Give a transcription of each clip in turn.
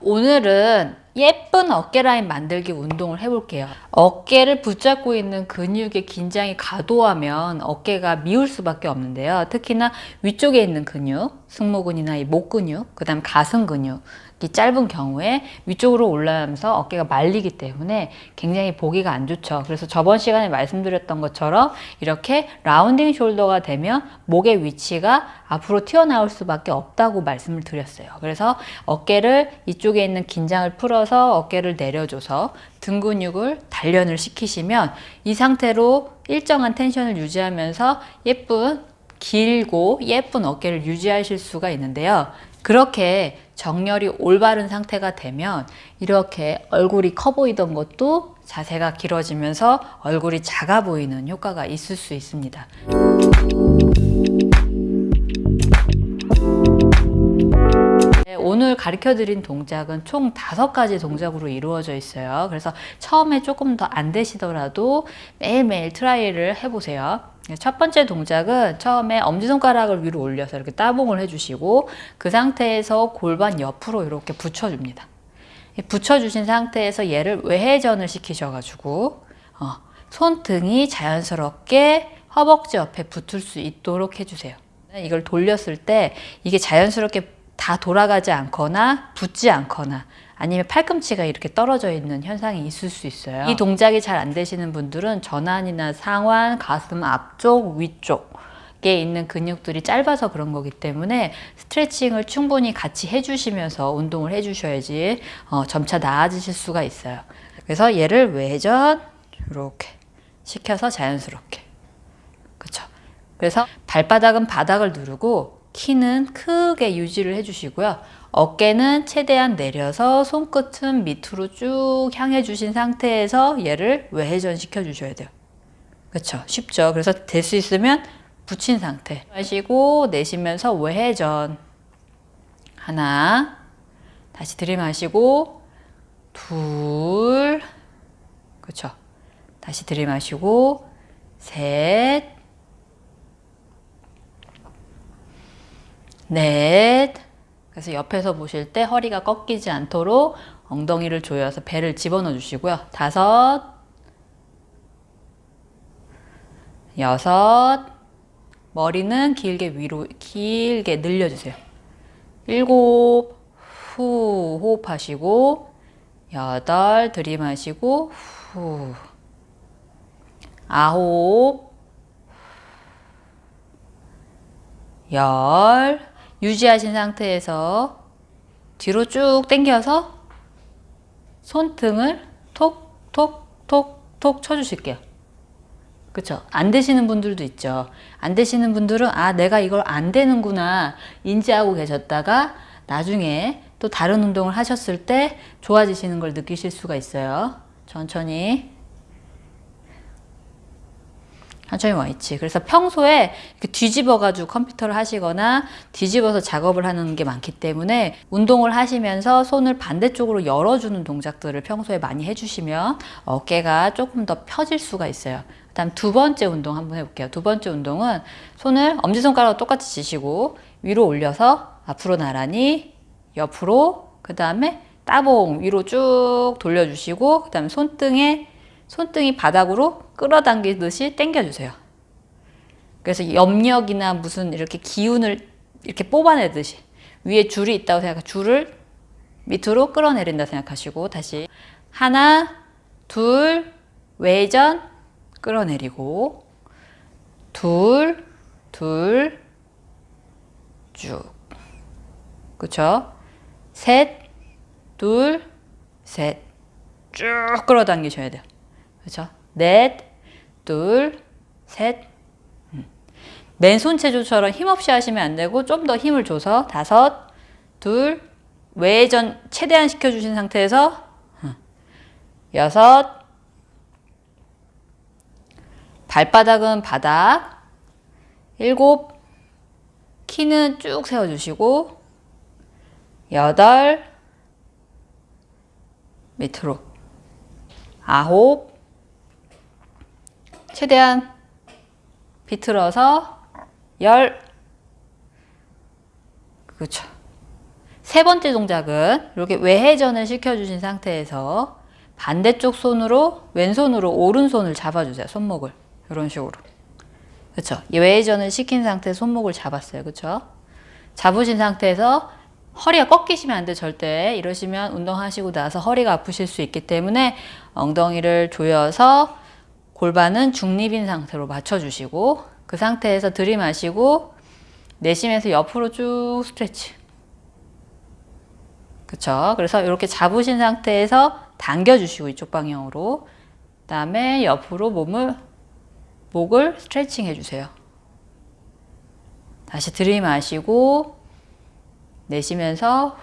오늘은 예쁜 어깨 라인 만들기 운동을 해볼게요. 어깨를 붙잡고 있는 근육의 긴장이 과도하면 어깨가 미울 수밖에 없는데요. 특히나 위쪽에 있는 근육, 승모근이나 이 목 근육, 그 다음 가슴 근육, 이 짧은 경우에 위쪽으로 올라가면서 어깨가 말리기 때문에 굉장히 보기가 안 좋죠. 그래서 저번 시간에 말씀드렸던 것처럼 이렇게 라운딩 숄더가 되면 목의 위치가 앞으로 튀어나올 수밖에 없다고 말씀을 드렸어요. 그래서 어깨를 이쪽에 있는 긴장을 풀어서 어깨를 내려줘서 등 근육을 단련을 시키시면 이 상태로 일정한 텐션을 유지하면서 예쁜 길고 예쁜 어깨를 유지하실 수가 있는데요. 그렇게 정렬이 올바른 상태가 되면 이렇게 얼굴이 커 보이던 것도 자세가 길어지면서 얼굴이 작아 보이는 효과가 있을 수 있습니다. 네, 오늘 가르쳐 드린 동작은 총 다섯 가지 동작으로 이루어져 있어요. 그래서 처음에 조금 더 안 되시더라도 매일매일 try를 해보세요. 첫 번째 동작은 처음에 엄지손가락을 위로 올려서 이렇게 따봉을 해주시고 그 상태에서 골반 옆으로 이렇게 붙여줍니다. 붙여주신 상태에서 얘를 외회전을 시키셔가지고 어, 손등이 자연스럽게 허벅지 옆에 붙을 수 있도록 해주세요. 이걸 돌렸을 때 이게 자연스럽게 다 돌아가지 않거나 붙지 않거나 아니면 팔꿈치가 이렇게 떨어져 있는 현상이 있을 수 있어요. 이 동작이 잘 안 되시는 분들은 전환이나 상완, 가슴 앞쪽, 위쪽 에 있는 근육들이 짧아서 그런 거기 때문에 스트레칭을 충분히 같이 해주시면서 운동을 해주셔야지 어, 점차 나아지실 수가 있어요. 그래서 얘를 외전 이렇게 시켜서 자연스럽게 그렇죠. 그래서 발바닥은 바닥을 누르고 키는 크게 유지를 해주시고요. 어깨는 최대한 내려서 손끝은 밑으로 쭉 향해 주신 상태에서 얘를 외회전 시켜 주셔야 돼요. 그렇죠. 쉽죠. 그래서 될 수 있으면 붙인 상태. 마시고 내쉬면서 외회전. 하나. 다시 들이마시고 둘. 그렇죠. 다시 들이마시고 셋. 넷. 그래서 옆에서 보실 때 허리가 꺾이지 않도록 엉덩이를 조여서 배를 집어넣어 주시고요. 다섯, 여섯, 머리는 길게 위로 길게 늘려주세요. 일곱, 후 호흡하시고 여덟 들이마시고 후 아홉 열 유지하신 상태에서 뒤로 쭉 당겨서 손등을 톡톡톡톡 쳐주실게요. 그쵸? 안 되시는 분들도 있죠. 안 되시는 분들은 아 내가 이걸 안 되는구나 인지하고 계셨다가 나중에 또 다른 운동을 하셨을 때 좋아지시는 걸 느끼실 수가 있어요. 천천히 천천히 와 있지. 그래서 평소에 뒤집어 가지고 컴퓨터를 하시거나 뒤집어서 작업을 하는 게 많기 때문에 운동을 하시면서 손을 반대쪽으로 열어주는 동작들을 평소에 많이 해주시면 어깨가 조금 더 펴질 수가 있어요. 다음 두 번째 운동 한번 해볼게요. 두 번째 운동은 손을 엄지손가락과 똑같이 지시고 위로 올려서 앞으로 나란히 옆으로 그 다음에 따봉 위로 쭉 돌려주시고 그 다음에 손등에 손등이 바닥으로 끌어당기듯이 당겨주세요. 그래서 염력이나 무슨 이렇게 기운을 이렇게 뽑아내듯이 위에 줄이 있다고 생각하 줄을 밑으로 끌어내린다 생각하시고 다시 하나 둘 외전 끌어내리고 둘 둘 쭉. 그쵸? 셋 둘 셋. 쭉 끌어당기셔야 돼요 그죠? 넷, 둘, 셋. 음. 맨손 체조처럼 힘없이 하시면 안 되고 좀 더 힘을 줘서 다섯, 둘, 외전 최대한 시켜주신 상태에서 음. 여섯, 발바닥은 바닥, 일곱, 키는 쭉 세워주시고 여덟, 밑으로 아홉, 최대한 비틀어서 열 그렇죠. 세 번째 동작은 이렇게 외회전을 시켜주신 상태에서 반대쪽 손으로 왼손으로 오른손을 잡아주세요. 손목을 이런 식으로. 그렇죠. 외회전을 시킨 상태 손목을 잡았어요. 그렇죠. 잡으신 상태에서 허리가 꺾이시면 안 돼 절대 이러시면 운동하시고 나서 허리가 아프실 수 있기 때문에 엉덩이를 조여서 골반은 중립인 상태로 맞춰주시고 그 상태에서 들이마시고 내쉬면서 옆으로 쭉 스트레치. 그쵸? 그래서 이렇게 잡으신 상태에서 당겨주시고 이쪽 방향으로. 그 다음에 옆으로 몸을 목을 스트레칭 해주세요. 다시 들이마시고 내쉬면서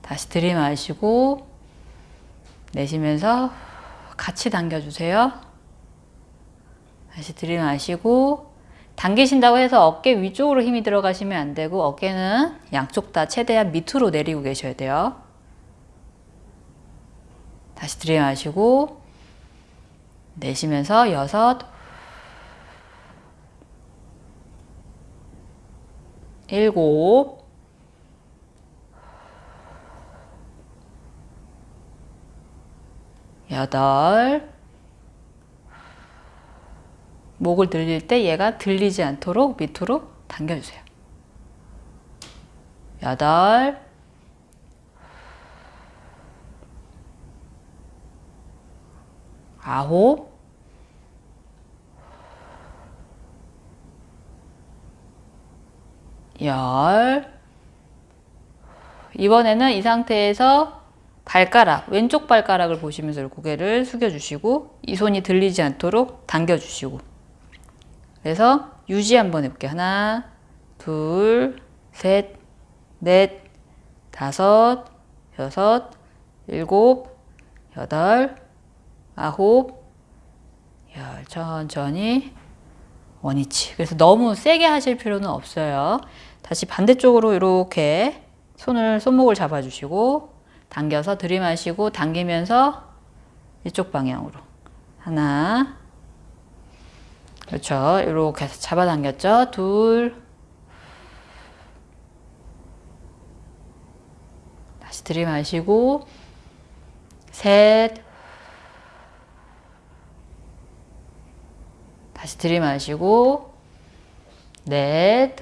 다시 들이마시고 내쉬면서 같이 당겨주세요. 다시 들이마시고 당기신다고 해서 어깨 위쪽으로 힘이 들어가시면 안 되고 어깨는 양쪽 다 최대한 밑으로 내리고 계셔야 돼요. 다시 들이마시고 내쉬면서 여섯 일곱 여덟. 목을 들릴 때 얘가 들리지 않도록 밑으로 당겨주세요. 여덟. 아홉. 열. 이번에는 이 상태에서 발가락, 왼쪽 발가락을 보시면서 고개를 숙여주시고 이 손이 들리지 않도록 당겨주시고 그래서 유지 한번 해볼게요. 하나, 둘, 셋, 넷, 다섯, 여섯, 일곱, 여덟, 아홉, 열 천천히 원위치 그래서 너무 세게 하실 필요는 없어요. 다시 반대쪽으로 이렇게 손을 손목을 잡아주시고 당겨서 들이마시고 당기면서 이쪽 방향으로. 하나. 그렇죠. 이렇게 해서 잡아당겼죠. 둘. 다시 들이마시고 셋. 다시 들이마시고 넷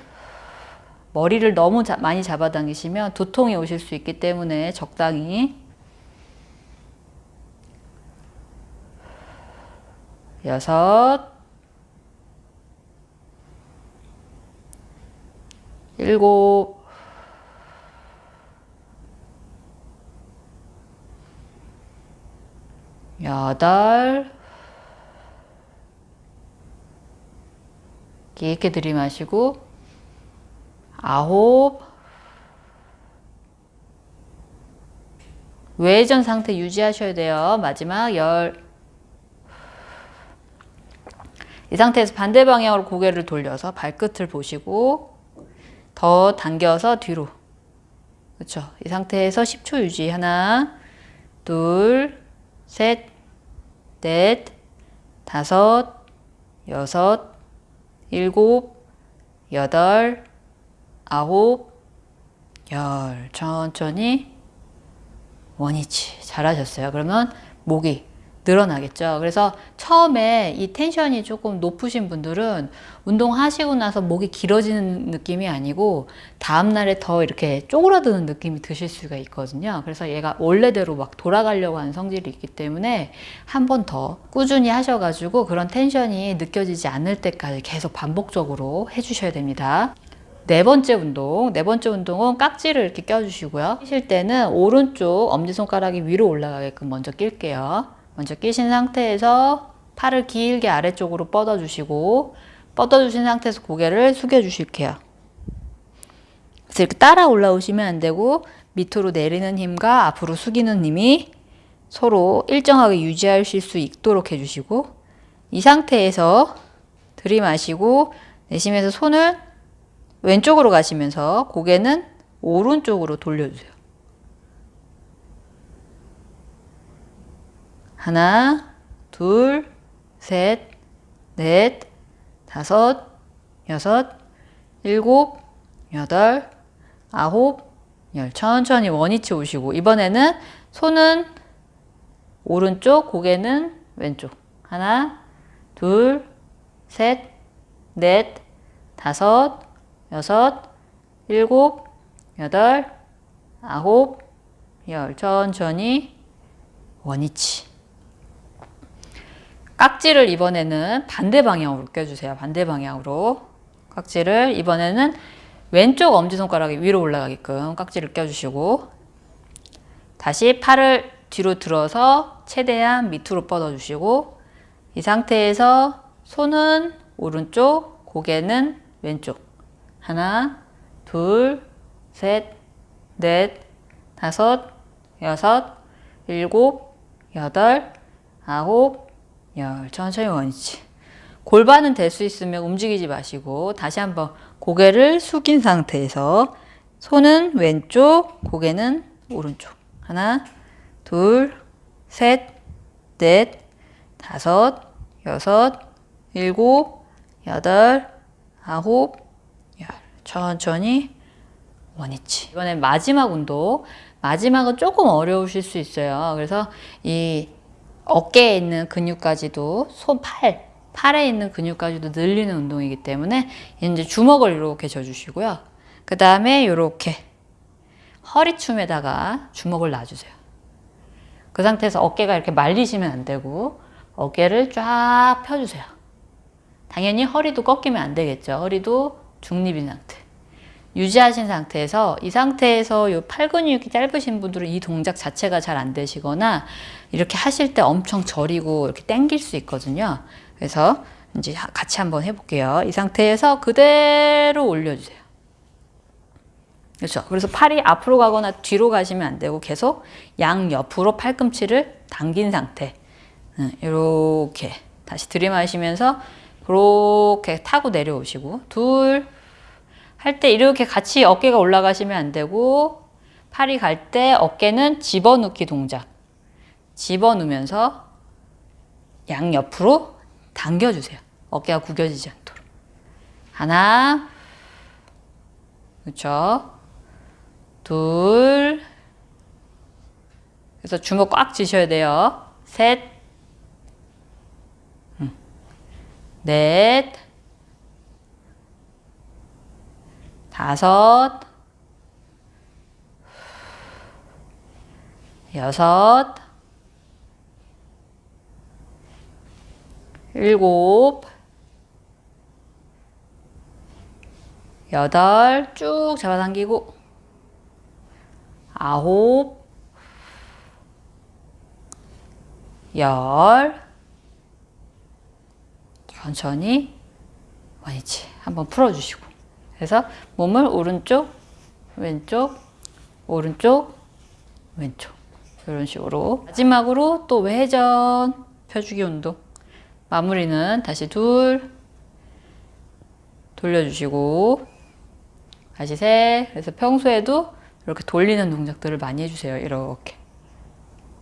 머리를 너무 자, 많이 잡아당기시면 두통이 오실 수 있기 때문에 적당히. 여섯. 일곱. 여덟. 깊게 들이마시고 아홉 외전 상태 유지하셔야 돼요. 마지막 열. 이 상태에서 반대 방향으로 고개를 돌려서 발끝을 보시고 더 당겨서 뒤로. 그렇죠. 이 상태에서 10초 유지. 하나, 둘, 셋, 넷, 다섯, 여섯, 일곱, 여덟, 아홉, 열 천천히 원위치 잘하셨어요. 그러면 목이 늘어나겠죠. 그래서 처음에 이 텐션이 조금 높으신 분들은 운동하시고 나서 목이 길어지는 느낌이 아니고 다음날에 더 이렇게 쪼그라드는 느낌이 드실 수가 있거든요. 그래서 얘가 원래대로 막 돌아가려고 하는 성질이 있기 때문에 한 번 더 꾸준히 하셔가지고 그런 텐션이 느껴지지 않을 때까지 계속 반복적으로 해주셔야 됩니다. 네 번째 운동, 네 번째 운동은 깍지를 이렇게 껴주시고요. 끼실 때는 오른쪽 엄지손가락이 위로 올라가게끔 먼저 낄게요. 먼저 끼신 상태에서 팔을 길게 아래쪽으로 뻗어주시고 뻗어주신 상태에서 고개를 숙여주실게요. 그래서 이렇게 따라 올라오시면 안 되고 밑으로 내리는 힘과 앞으로 숙이는 힘이 서로 일정하게 유지하실 수 있도록 해주시고 이 상태에서 들이마시고 내쉬면서 손을 왼쪽으로 가시면서 고개는 오른쪽으로 돌려주세요. 하나, 둘, 셋, 넷, 다섯, 여섯, 일곱, 여덟, 아홉, 열. 천천히 원위치 오시고 이번에는 손은 오른쪽, 고개는 왼쪽. 하나, 둘, 셋, 넷, 다섯, 여섯, 일곱, 여덟, 아홉, 열. 천천히 원위치. 깍지를 이번에는 반대 방향으로 껴주세요. 반대 방향으로. 깍지를 이번에는 왼쪽 엄지손가락이 위로 올라가게끔 깍지를 껴주시고 다시 팔을 뒤로 들어서 최대한 밑으로 뻗어주시고 이 상태에서 손은 오른쪽, 고개는 왼쪽. 하나, 둘, 셋, 넷, 다섯, 여섯, 일곱, 여덟, 아홉, 열. 천천히 원위치. 골반은 될 수 있으면 움직이지 마시고 다시 한번 고개를 숙인 상태에서 손은 왼쪽, 고개는 오른쪽. 하나, 둘, 셋, 넷, 다섯, 여섯, 일곱, 여덟, 아홉, 열. 천천히 원위치. 이번엔 마지막 운동. 마지막은 조금 어려우실 수 있어요. 그래서 이 어깨에 있는 근육까지도 손, 팔, 팔에 있는 근육까지도 늘리는 운동이기 때문에 이제 주먹을 이렇게 져주시고요. 그 다음에 이렇게 허리춤에다가 주먹을 놔주세요. 그 상태에서 어깨가 이렇게 말리시면 안 되고 어깨를 쫙 펴주세요. 당연히 허리도 꺾이면 안 되겠죠. 허리도 중립인 상태. 유지하신 상태에서 이 상태에서 이 팔 근육이 짧으신 분들은 이 동작 자체가 잘 안 되시거나 이렇게 하실 때 엄청 저리고 이렇게 당길 수 있거든요. 그래서 이제 같이 한번 해볼게요. 이 상태에서 그대로 올려주세요. 그렇죠. 그래서 팔이 앞으로 가거나 뒤로 가시면 안 되고 계속 양 옆으로 팔꿈치를 당긴 상태. 이렇게 다시 들이마시면서 그렇게 타고 내려오시고 둘 할 때 이렇게 같이 어깨가 올라가시면 안 되고 팔이 갈 때 어깨는 집어넣기 동작. 집어넣으면서 양 옆으로 당겨주세요. 어깨가 구겨지지 않도록. 하나, 그렇죠. 둘, 그래서 주먹 꽉 쥐셔야 돼요. 셋, 음. 넷, 다섯, 여섯, 일곱, 여덟, 쭉 잡아당기고, 아홉, 열, 천천히 원위치 한번 풀어주시고. 그래서 몸을 오른쪽, 왼쪽, 오른쪽, 왼쪽. 이런 식으로. 마지막으로 또 외전 펴주기 운동. 마무리는 다시 둘. 돌려주시고. 다시 셋. 그래서 평소에도 이렇게 돌리는 동작들을 많이 해주세요. 이렇게.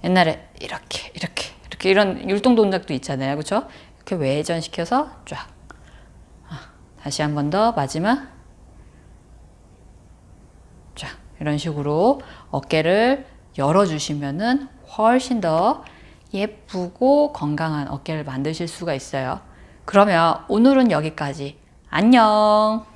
옛날에 이렇게 이렇게 이렇게 이런 율동 동작도 있잖아요. 그렇죠 이렇게 외전 시켜서 쫙 아, 다시 한 번 더 마지막 쫙 이런 식으로 어깨를 열어주시면은 훨씬 더 예쁘고 건강한 어깨를 만드실 수가 있어요. 그러면 오늘은 여기까지. 안녕!